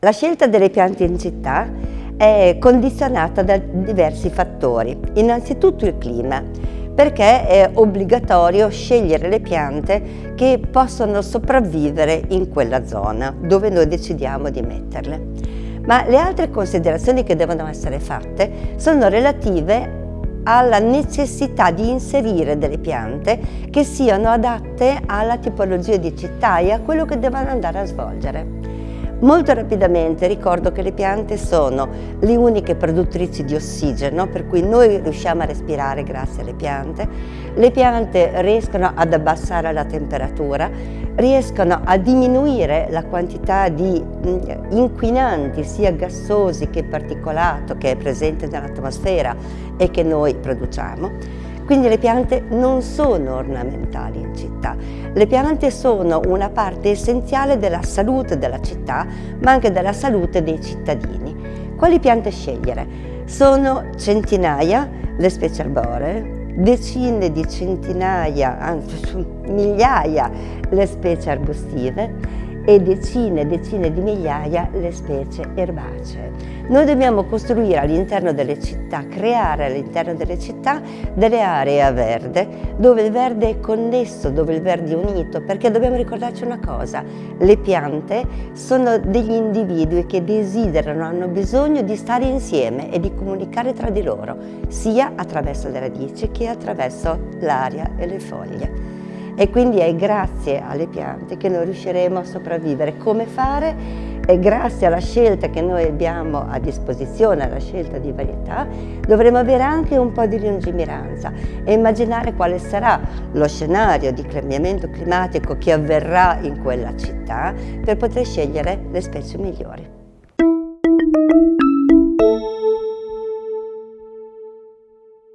La scelta delle piante in città è condizionata da diversi fattori. Innanzitutto il clima, perché è obbligatorio scegliere le piante che possono sopravvivere in quella zona dove noi decidiamo di metterle. Ma le altre considerazioni che devono essere fatte sono relative alla necessità di inserire delle piante che siano adatte alla tipologia di città e a quello che devono andare a svolgere. Molto rapidamente ricordo che le piante sono le uniche produttrici di ossigeno, per cui noi riusciamo a respirare grazie alle piante. Le piante riescono ad abbassare la temperatura, riescono a diminuire la quantità di mm, inquinanti, sia gassosi che particolato, che è presente nell'atmosfera e che noi produciamo. Quindi le piante non sono ornamentali in città, le piante sono una parte essenziale della salute della città, ma anche della salute dei cittadini. Quali piante scegliere? Sono centinaia le specie arboree, decine di centinaia, anzi migliaia le specie arbustive e decine e decine di migliaia le specie erbacee. Noi dobbiamo costruire all'interno delle città, creare all'interno delle città delle aree a verde, dove il verde è connesso, dove il verde è unito, perché dobbiamo ricordarci una cosa, le piante sono degli individui che desiderano, hanno bisogno di stare insieme e di comunicare tra di loro, sia attraverso le radici che attraverso l'aria e le foglie e quindi è grazie alle piante che noi riusciremo a sopravvivere. Come fare? È grazie alla scelta che noi abbiamo a disposizione, alla scelta di varietà, dovremo avere anche un po' di lungimiranza e immaginare quale sarà lo scenario di cambiamento climatico che avverrà in quella città per poter scegliere le specie migliori.